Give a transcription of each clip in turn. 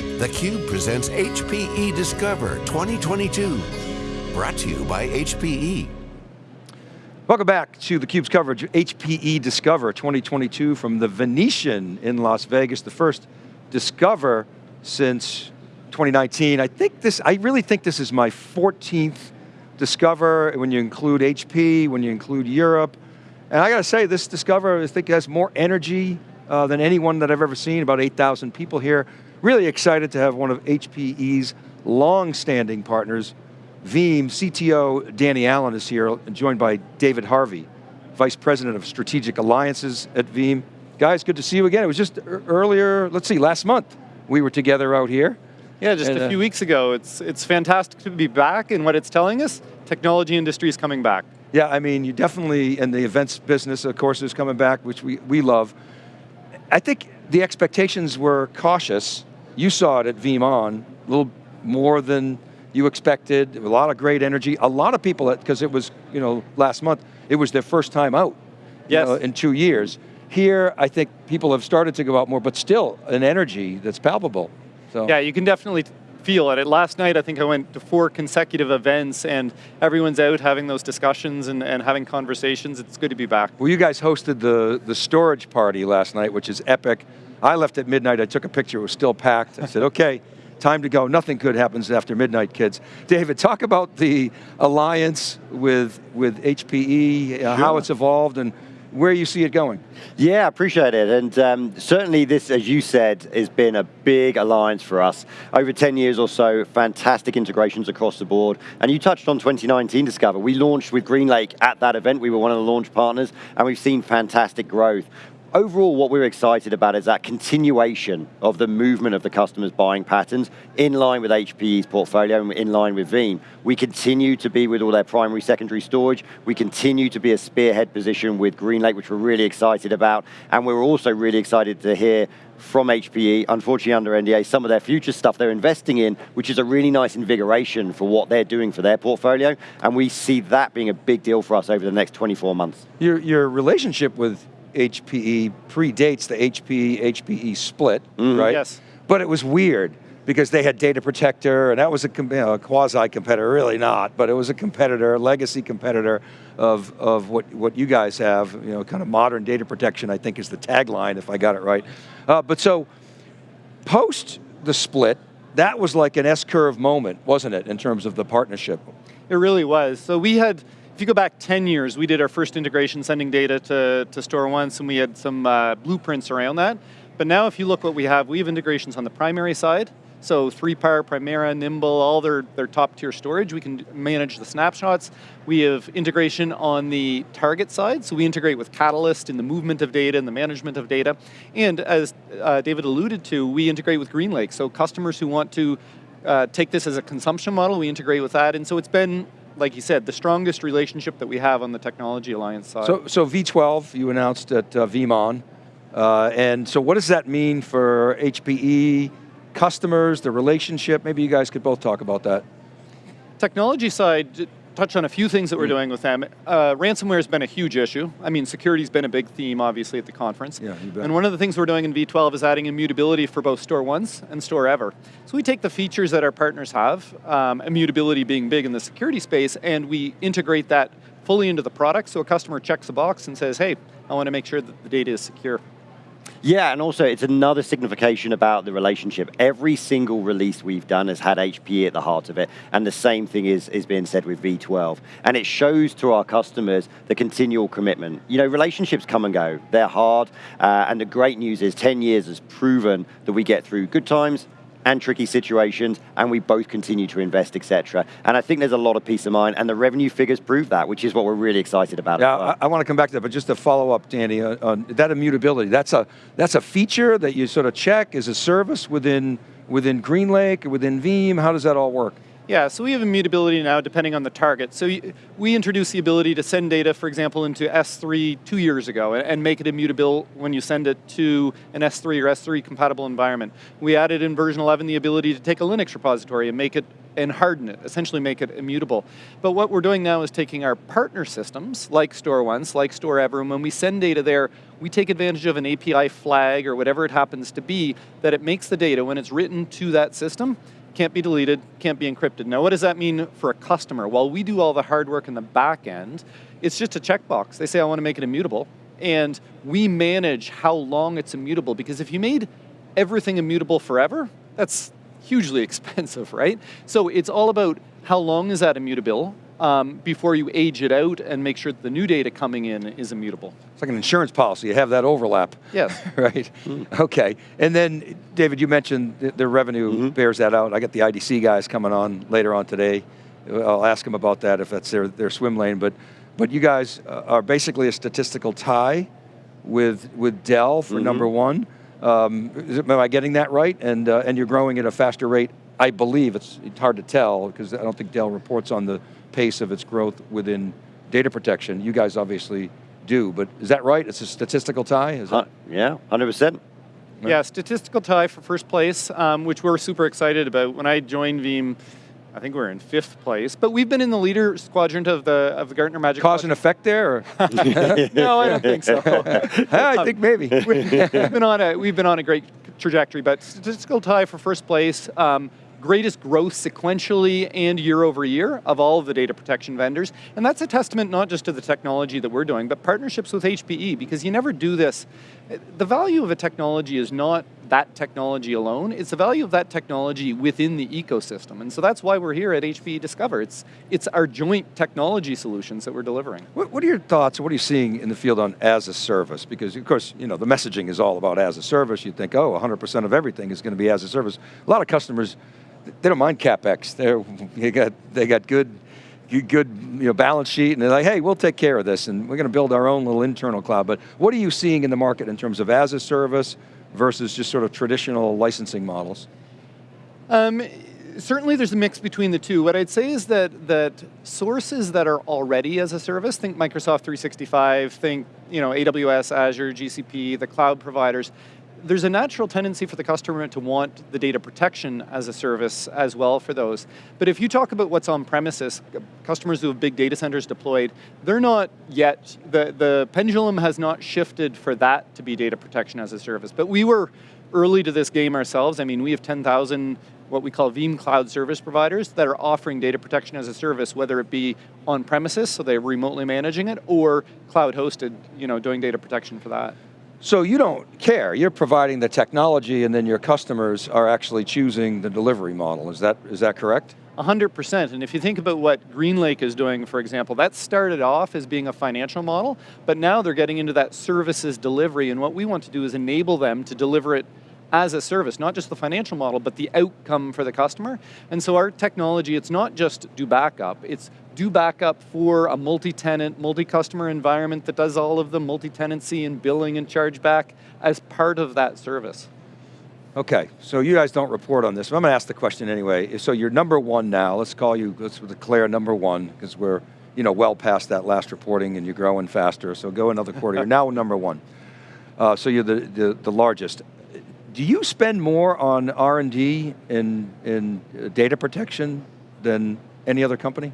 theCUBE presents HPE Discover 2022. Brought to you by HPE. Welcome back to theCUBE's coverage of HPE Discover 2022 from the Venetian in Las Vegas, the first Discover since 2019. I think this, I really think this is my 14th Discover when you include HP, when you include Europe. And I got to say, this Discover, I think has more energy uh, than anyone that I've ever seen, about 8,000 people here. Really excited to have one of HPE's long-standing partners, Veeam CTO Danny Allen is here, joined by David Harvey, Vice President of Strategic Alliances at Veeam. Guys, good to see you again. It was just earlier, let's see, last month, we were together out here. Yeah, just and, a few uh, weeks ago. It's, it's fantastic to be back, and what it's telling us, technology industry is coming back. Yeah, I mean, you definitely, and the events business, of course, is coming back, which we, we love. I think the expectations were cautious. You saw it at VeeamON, a little more than you expected, a lot of great energy. A lot of people, because it was, you know, last month, it was their first time out yes. know, in two years. Here, I think people have started to go out more, but still an energy that's palpable. So. Yeah, you can definitely feel it. Last night, I think I went to four consecutive events and everyone's out having those discussions and, and having conversations. It's good to be back. Well, you guys hosted the, the storage party last night, which is epic. I left at midnight, I took a picture, it was still packed. I said, okay, time to go. Nothing good happens after midnight, kids. David, talk about the alliance with, with HPE, uh, sure. how it's evolved, and where you see it going. Yeah, I appreciate it. And um, certainly this, as you said, has been a big alliance for us. Over 10 years or so, fantastic integrations across the board. And you touched on 2019 Discover. We launched with GreenLake at that event. We were one of the launch partners, and we've seen fantastic growth overall what we're excited about is that continuation of the movement of the customers' buying patterns in line with HPE's portfolio and in line with Veeam. We continue to be with all their primary, secondary storage. We continue to be a spearhead position with GreenLake, which we're really excited about. And we're also really excited to hear from HPE, unfortunately under NDA, some of their future stuff they're investing in, which is a really nice invigoration for what they're doing for their portfolio, and we see that being a big deal for us over the next 24 months. Your, your relationship with HPE predates the HPE, HPE split, mm -hmm. right? Yes. But it was weird because they had Data Protector and that was a, you know, a quasi-competitor, really not, but it was a competitor, a legacy competitor of, of what, what you guys have, you know, kind of modern data protection, I think is the tagline, if I got it right. Uh, but so, post the split, that was like an S-curve moment, wasn't it, in terms of the partnership? It really was. So we had, if you go back 10 years, we did our first integration sending data to, to StoreOnce and we had some uh, blueprints around that. But now if you look what we have, we have integrations on the primary side, so 3PAR, Primera, Nimble, all their, their top tier storage. We can manage the snapshots. We have integration on the target side, so we integrate with Catalyst in the movement of data and the management of data. And as uh, David alluded to, we integrate with GreenLake. So customers who want to uh, take this as a consumption model, we integrate with that. And so it's been like you said, the strongest relationship that we have on the Technology Alliance side. So, so V12, you announced at uh, VeeamON, uh, and so what does that mean for HPE, customers, the relationship? Maybe you guys could both talk about that. Technology side, touch on a few things that we're mm. doing with them. Uh, ransomware has been a huge issue. I mean, security's been a big theme, obviously, at the conference. Yeah, you bet. And one of the things we're doing in V12 is adding immutability for both StoreOnce and StoreEver. So we take the features that our partners have, um, immutability being big in the security space, and we integrate that fully into the product, so a customer checks a box and says, hey, I want to make sure that the data is secure. Yeah, and also it's another signification about the relationship. Every single release we've done has had HPE at the heart of it, and the same thing is, is being said with V12. And it shows to our customers the continual commitment. You know, relationships come and go. They're hard, uh, and the great news is 10 years has proven that we get through good times and tricky situations, and we both continue to invest, etc. And I think there's a lot of peace of mind, and the revenue figures prove that, which is what we're really excited about. Yeah, well. I, I, want to come back to that, but just to follow up, Danny, uh, on that immutability, that's a, that's a feature that you sort of check as a service within, within GreenLake, within Veeam, how does that all work? Yeah, so we have immutability now depending on the target. So we introduced the ability to send data, for example, into S3 two years ago and make it immutable when you send it to an S3 or S3 compatible environment. We added in version 11 the ability to take a Linux repository and make it and harden it, essentially make it immutable. But what we're doing now is taking our partner systems, like StoreOnce, like StoreEver, and when we send data there, we take advantage of an API flag or whatever it happens to be, that it makes the data, when it's written to that system, can't be deleted, can't be encrypted. Now what does that mean for a customer? While we do all the hard work in the back end, it's just a checkbox. They say, I want to make it immutable, and we manage how long it's immutable, because if you made everything immutable forever, that's hugely expensive, right? So it's all about how long is that immutable um, before you age it out and make sure that the new data coming in is immutable. It's like an insurance policy, you have that overlap. Yes. right, mm. okay. And then, David, you mentioned the revenue mm -hmm. bears that out. I got the IDC guys coming on later on today. I'll ask them about that if that's their, their swim lane, but, but you guys are basically a statistical tie with, with Dell for mm -hmm. number one. Um, am I getting that right? And, uh, and you're growing at a faster rate. I believe, it's, it's hard to tell, because I don't think Dell reports on the pace of its growth within data protection. You guys obviously do, but is that right? It's a statistical tie? Is uh, yeah, 100%. Yeah, statistical tie for first place, um, which we're super excited about. When I joined Veeam, I think we're in fifth place, but we've been in the leader quadrant of the of the Gartner Magic. Cause and effect there? no, I don't think so. I think maybe. we've been on a we've been on a great trajectory, but statistical tie for first place. Um, greatest growth sequentially and year over year of all of the data protection vendors. And that's a testament not just to the technology that we're doing, but partnerships with HPE, because you never do this. The value of a technology is not that technology alone, it's the value of that technology within the ecosystem. And so that's why we're here at HPE Discover. It's, it's our joint technology solutions that we're delivering. What, what are your thoughts, what are you seeing in the field on as a service? Because of course, you know, the messaging is all about as a service. You'd think, oh, 100% of everything is going to be as a service. A lot of customers they don't mind capex. They got they got good good you know, balance sheet, and they're like, hey, we'll take care of this, and we're going to build our own little internal cloud. But what are you seeing in the market in terms of as a service versus just sort of traditional licensing models? Um, certainly there's a mix between the two. What I'd say is that that sources that are already as a service, think Microsoft 365, think you know AWS, Azure, GCP, the cloud providers, there's a natural tendency for the customer to want the data protection as a service as well for those. But if you talk about what's on premises, customers who have big data centers deployed, they're not yet, the, the pendulum has not shifted for that to be data protection as a service. But we were early to this game ourselves. I mean, we have 10,000 what we call Veeam Cloud Service Providers that are offering data protection as a service, whether it be on premises, so they're remotely managing it, or cloud hosted, you know, doing data protection for that. So you don't care, you're providing the technology and then your customers are actually choosing the delivery model, is that, is that correct? 100%, and if you think about what GreenLake is doing, for example, that started off as being a financial model, but now they're getting into that services delivery, and what we want to do is enable them to deliver it as a service, not just the financial model, but the outcome for the customer. And so our technology, it's not just do backup, it's do backup for a multi-tenant, multi-customer environment that does all of the multi-tenancy and billing and chargeback as part of that service. Okay, so you guys don't report on this, but I'm going to ask the question anyway. So you're number one now, let's call you, let's declare number one, because we're you know, well past that last reporting and you're growing faster, so go another quarter, you're now number one. Uh, so you're the, the, the largest do you spend more on R&D in, in uh, data protection than any other company?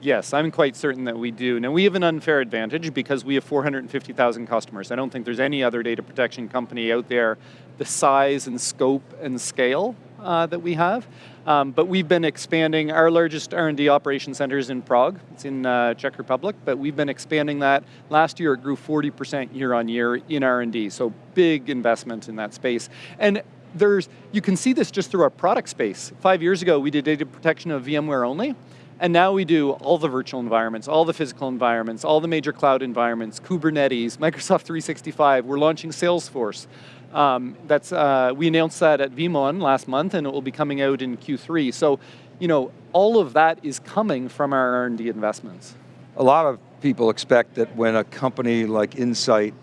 Yes, I'm quite certain that we do. Now we have an unfair advantage because we have 450,000 customers. I don't think there's any other data protection company out there the size and scope and scale uh, that we have. Um, but we've been expanding, our largest R&D operation center is in Prague, it's in uh, Czech Republic, but we've been expanding that. Last year it grew 40% year on year in R&D, so big investment in that space. And there's, you can see this just through our product space. Five years ago we did data protection of VMware only, and now we do all the virtual environments, all the physical environments, all the major cloud environments, Kubernetes, Microsoft 365, we're launching Salesforce. Um, that's, uh, we announced that at VeeamON last month and it will be coming out in Q3. So, you know, all of that is coming from our R&D investments. A lot of people expect that when a company like Insight,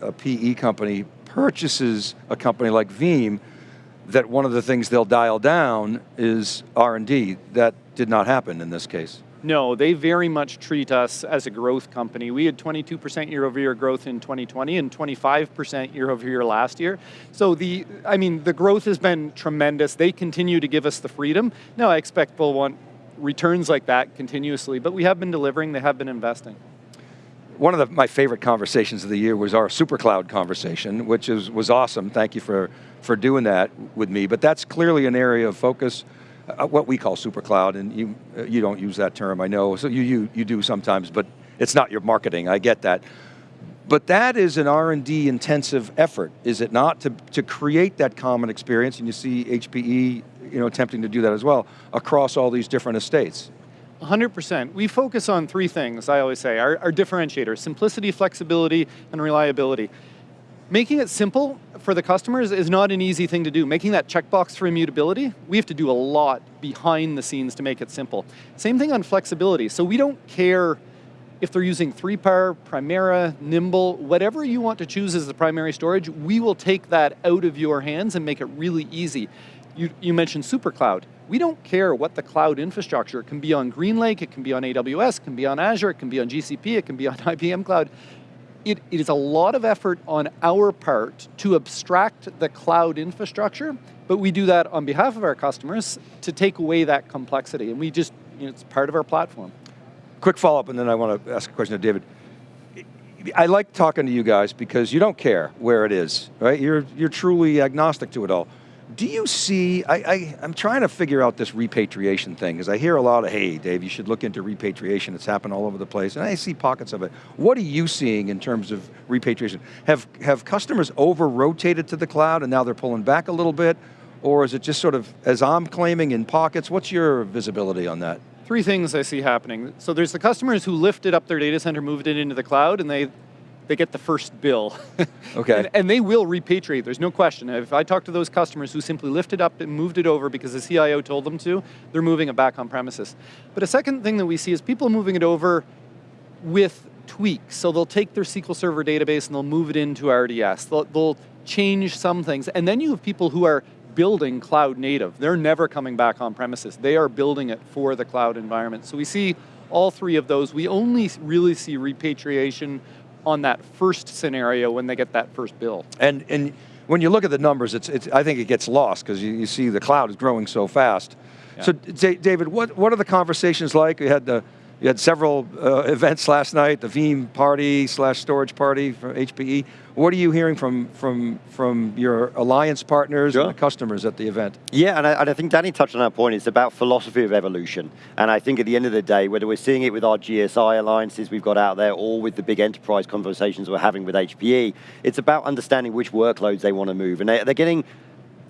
a PE company, purchases a company like Veeam, that one of the things they'll dial down is R&D. That did not happen in this case. No, they very much treat us as a growth company. We had 22% year over year growth in 2020 and 25% year over year last year. So the, I mean, the growth has been tremendous. They continue to give us the freedom. Now I expect we'll want returns like that continuously, but we have been delivering, they have been investing. One of the, my favorite conversations of the year was our SuperCloud conversation, which is, was awesome. Thank you for, for doing that with me. But that's clearly an area of focus, what we call SuperCloud, and you, uh, you don't use that term, I know. So you, you, you do sometimes, but it's not your marketing, I get that. But that is an R&D intensive effort, is it not, to, to create that common experience, and you see HPE you know, attempting to do that as well, across all these different estates. 100%. We focus on three things, I always say, our, our differentiators, simplicity, flexibility, and reliability. Making it simple for the customers is not an easy thing to do. Making that checkbox for immutability, we have to do a lot behind the scenes to make it simple. Same thing on flexibility. So we don't care if they're using 3PAR, Primera, Nimble, whatever you want to choose as the primary storage, we will take that out of your hands and make it really easy. You, you mentioned SuperCloud. We don't care what the cloud infrastructure, it can be on GreenLake, it can be on AWS, it can be on Azure, it can be on GCP, it can be on IBM Cloud. It, it is a lot of effort on our part to abstract the cloud infrastructure, but we do that on behalf of our customers to take away that complexity, and we just, you know, it's part of our platform. Quick follow-up, and then I want to ask a question to David. I like talking to you guys because you don't care where it is, right? You're, you're truly agnostic to it all. Do you see, I, am trying to figure out this repatriation thing, because I hear a lot of, hey, Dave, you should look into repatriation, it's happened all over the place, and I see pockets of it. What are you seeing in terms of repatriation? Have, have customers over-rotated to the cloud and now they're pulling back a little bit? Or is it just sort of, as I'm claiming, in pockets? What's your visibility on that? Three things I see happening. So there's the customers who lifted up their data center, moved it into the cloud, and they they get the first bill. okay. And, and, they will repatriate, there's no question. If I talk to those customers who simply lifted up and moved it over because the CIO told them to, they're moving it back on premises. But a second thing that we see is people moving it over with tweaks. So they'll take their SQL Server database and they'll move it into RDS. They'll, they'll change some things. And then you have people who are building cloud native. They're never coming back on premises. They are building it for the cloud environment. So we see all three of those. We only really see repatriation on that first scenario when they get that first bill. And, and when you look at the numbers, it's, it's, I think it gets lost because you, you see the cloud is growing so fast. Yeah. So David, what, what are the conversations like? We had the you had several uh, events last night, the Veeam party slash storage party for HPE. What are you hearing from, from, from your alliance partners sure. and the customers at the event? Yeah, and I, and I, think Danny touched on that point. It's about philosophy of evolution. And I think at the end of the day, whether we're seeing it with our GSI alliances we've got out there or with the big enterprise conversations we're having with HPE, it's about understanding which workloads they want to move. And they, they're getting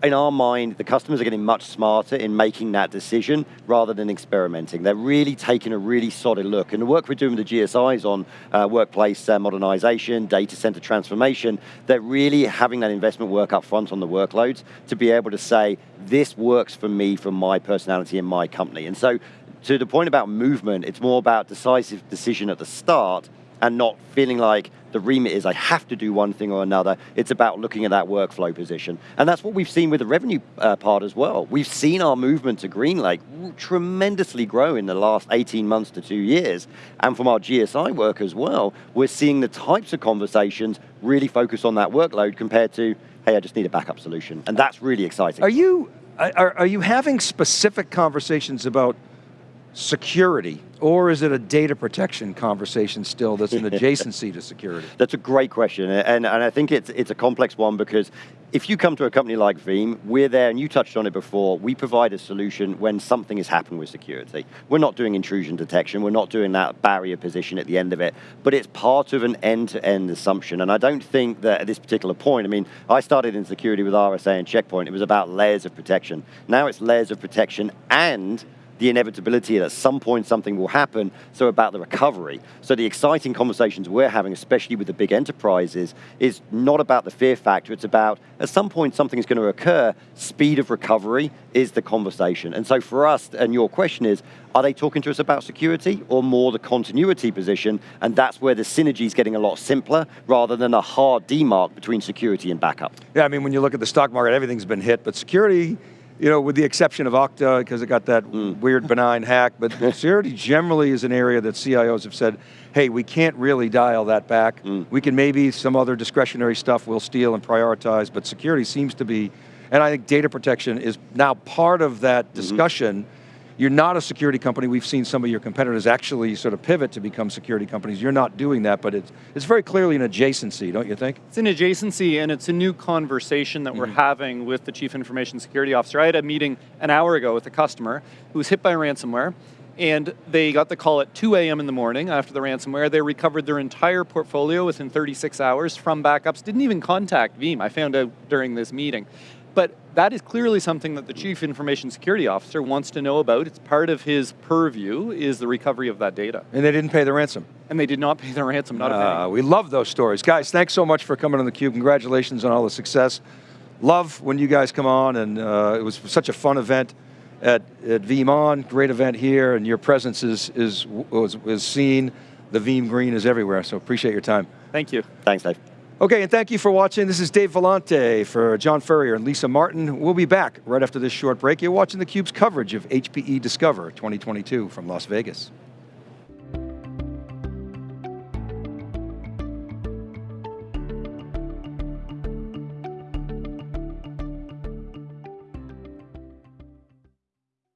in our mind, the customers are getting much smarter in making that decision rather than experimenting. They're really taking a really solid look. And the work we're doing with the GSIs on uh, workplace uh, modernization, data center transformation, they're really having that investment work up front on the workloads to be able to say, this works for me, for my personality and my company. And so to the point about movement, it's more about decisive decision at the start and not feeling like the remit is I have to do one thing or another. It's about looking at that workflow position. And that's what we've seen with the revenue uh, part as well. We've seen our movement to GreenLake tremendously grow in the last 18 months to two years. And from our GSI work as well, we're seeing the types of conversations really focus on that workload compared to, hey, I just need a backup solution. And that's really exciting. Are you, are, are you having specific conversations about security, or is it a data protection conversation still that's an adjacency to security? That's a great question, and, and I think it's, it's a complex one because if you come to a company like Veeam, we're there, and you touched on it before, we provide a solution when something has happened with security. We're not doing intrusion detection, we're not doing that barrier position at the end of it, but it's part of an end-to-end -end assumption, and I don't think that at this particular point, I mean, I started in security with RSA and Checkpoint, it was about layers of protection. Now it's layers of protection and the inevitability that at some point something will happen, so about the recovery. So the exciting conversations we're having, especially with the big enterprises, is not about the fear factor, it's about at some point something is going to occur, speed of recovery is the conversation. And so for us, and your question is, are they talking to us about security or more the continuity position? And that's where the synergy is getting a lot simpler rather than a hard demark between security and backup. Yeah, I mean, when you look at the stock market, everything's been hit, but security you know, with the exception of Okta, because it got that Hmm. weird benign hack, but security generally is an area that CIOs have said, hey, we can't really dial that back. Hmm. We can maybe some other discretionary stuff we'll steal and prioritize, but security seems to be, and I think data protection is now part of that Mm-hmm. discussion. You're not a security company. We've seen some of your competitors actually sort of pivot to become security companies. You're not doing that, but it's, it's very clearly an adjacency, don't you think? It's an adjacency and it's a new conversation that we're mm-hmm. having with the Chief Information Security Officer. I had a meeting an hour ago with a customer who was hit by ransomware and they got the call at 2 a.m. in the morning after the ransomware. They recovered their entire portfolio within 36 hours from backups, didn't even contact Veeam, I found out during this meeting. But that is clearly something that the Chief Information Security Officer wants to know about. It's part of his purview is the recovery of that data. And they didn't pay the ransom. And they did not pay the ransom, not a penny. Uh, we love those stories. Guys, thanks so much for coming on theCUBE. Congratulations on all the success. Love when you guys come on, and uh, it was such a fun event at, at VeeamON, great event here, and your presence is, is, was, is seen. The Veeam green is everywhere, so appreciate your time. Thank you. Thanks, Dave. Okay, and thank you for watching. This is Dave Vellante for John Furrier and Lisa Martin. We'll be back right after this short break. You're watching theCUBE's coverage of HPE Discover 2022 from Las Vegas.